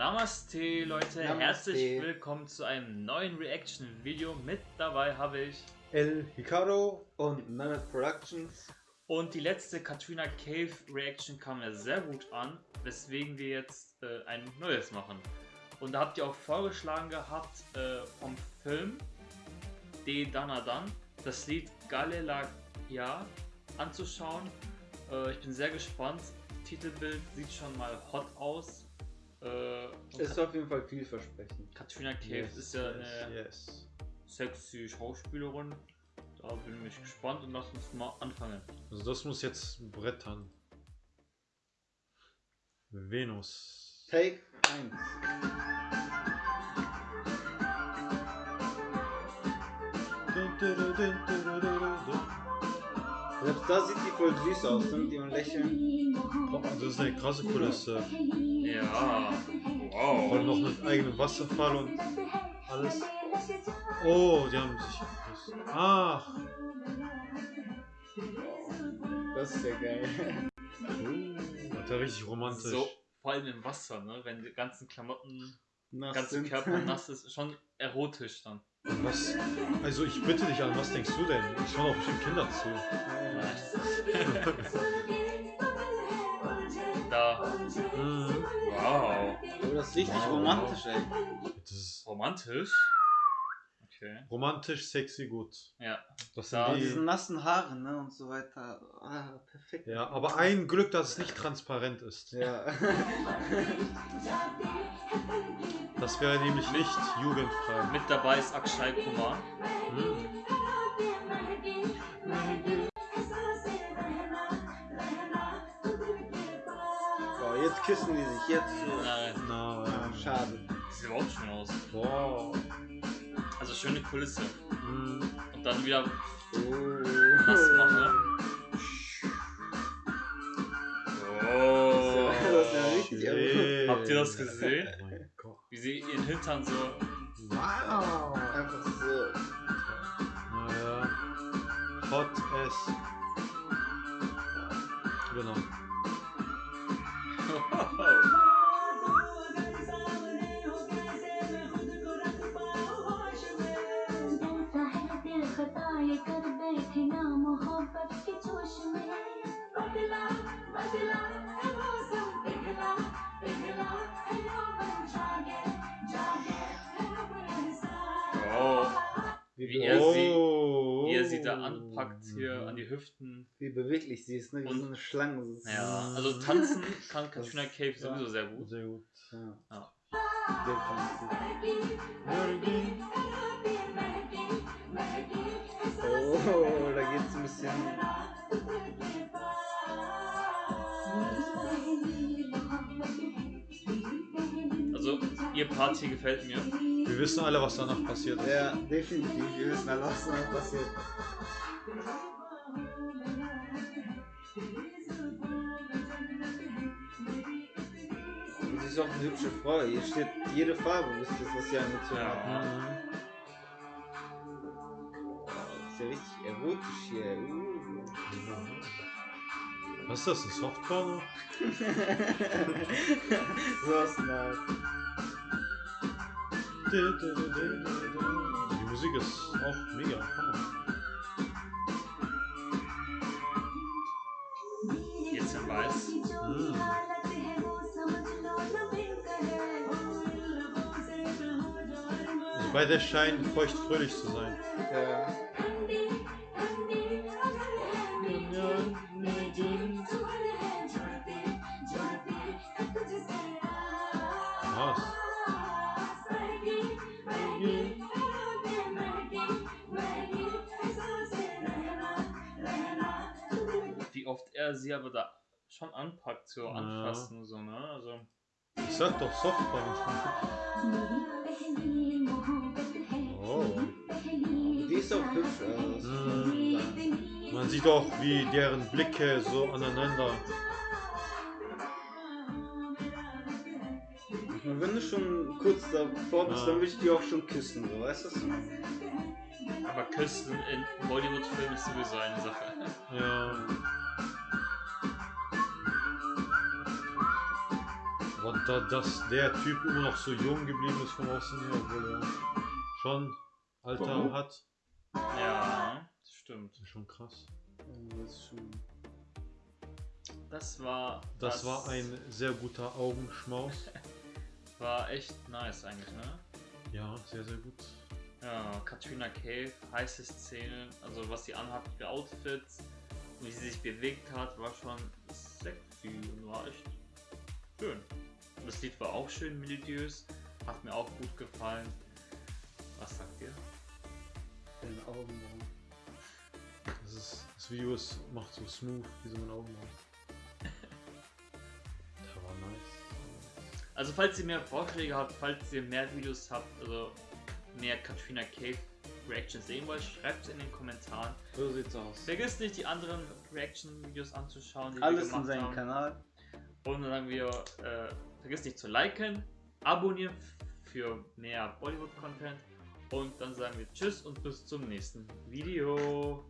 Namaste Leute, Namaste. herzlich willkommen zu einem neuen Reaction-Video. Mit dabei habe ich El Hikaru Und Mammoth Productions. und die letzte Katrina Cave Reaction kam ja sehr gut an, weswegen wir jetzt äh, ein neues machen. Und da habt ihr auch vorgeschlagen gehabt äh, vom Film De Danadan das Lied Galilaya anzuschauen. Äh, ich bin sehr gespannt. Titelbild sieht schon mal hot aus. Äh, Ist auf jeden Fall vielversprechend. Katrina Cave ist ja eine yes. sexy Schauspielerin. Da bin ich gespannt und lass uns mal anfangen. Also das muss jetzt brettern. Venus. Take 1. Selbst da sieht die voll süß aus, ne? Die und lächeln. Das ist eine krasse Kulisse. Ja, Vor allem wow. noch mit eigenem Wasserfall und alles. Oh, die haben sich geküsst. Ach. Das ist ja geil. Uh, das ist ja richtig romantisch. So, vor allem im Wasser, ne? Wenn die ganzen Klamotten, Nass ganze sind. Körper nass ist, schon erotisch dann. Was? Also ich bitte dich an, was denkst du denn? Ich schauen auch bestimmt Kinder zu. Da, Mhm. wow. Aber das ist richtig Wow. romantisch, ey. Das ist Romantisch. Okay. romantisch, sexy, gut. Ja. Das Da- sind Und die, diese nassen Haare, ne? Und so weiter. Ah, perfekt. ja, aber ein Glück, dass es nicht transparent ist. Ja. Das wäre nämlich nicht jugendfrei. Mit dabei ist Akshay Kumar. So, jetzt küssen die sich. Jetzt. Nein, Nein. schade. sieht überhaupt schön aus. Wow. Also schöne Kulisse. Mhm. Und dann wieder Oh. nass machen. Oh. Das ist ja richtig Shit. Habt ihr das gesehen? Oh. Wie sie ihren Hintern so. Wow. Einfach so. Naja. Hot as. Genau. Oh. Wie, er oh. sie- Wie er sie da anpackt hier an die Hüften. wie beweglich sie ist, ne? Wie Und- so eine Schlange. Ja, also tanzen kann Katrina Cave Ja. sowieso sehr gut. Sehr gut. Ja. Ja. Definitiv. Ihr Part hier gefällt mir. Wir wissen alle, was danach passiert ist. Ja, definitiv. Wir wissen alle, was da passiert. Und Sie ist auch eine hübsche Frau. Hier steht jede Farbe, wisst ihr, was sie angezogen Ja. hat. Mhm. Das ist ja richtig erotisch hier. Uh. Was ist das? Ein Softporno? so ist nice. Die Musik ist auch mega. Hammer. Jetzt in weiß. Mhm. Also bei der scheinen feucht fröhlich zu sein. Ja. Was? Er sie aber da schon anpackt, so Ja. anfassen und so, ne? Also, Ich sag doch Softporno. Oh. Die ist auch hübsch. Das muss man sieht auch, wie deren Blicke so aneinander. Und wenn du schon kurz davor bist, Ja. dann will ich die auch schon küssen, so, weißt du? aber Küssen in Bollywood-Filmen ist sowieso eine Sache. Ja. Aber da, dass der Typ immer noch so jung geblieben ist vom Aussehen her, obwohl er schon Alter Warum? hat, Ja, das stimmt. ist schon krass. Das ist schon. Das war. Das war ein sehr guter Augenschmaus. War echt nice eigentlich, ne? Ja, sehr, sehr gut. Ja, Katrina Cave, heiße Szenen, also was sie anhat für Outfits und wie sie sich bewegt hat, war schon sexy und war echt. Und das Lied war auch schön melodiös, hat mir auch gut gefallen. Was sagt ihr? Deine Augenbrauen. Das, ist, das Video ist, macht so smooth, wie so mein Augenbrauen. Der war nice. Also falls ihr mehr Vorschläge habt, falls ihr mehr Videos habt, also mehr Katrina Cave Reactions sehen wollt, schreibt es in den Kommentaren. So sieht's aus. Vergesst nicht die anderen Reaction-Videos anzuschauen, die Alles wir in seinem. Kanal. Und dann sagen wir, äh, vergesst nicht zu liken, abonnieren für mehr Bollywood-Content. Und dann sagen wir Tschüss und bis zum nächsten Video.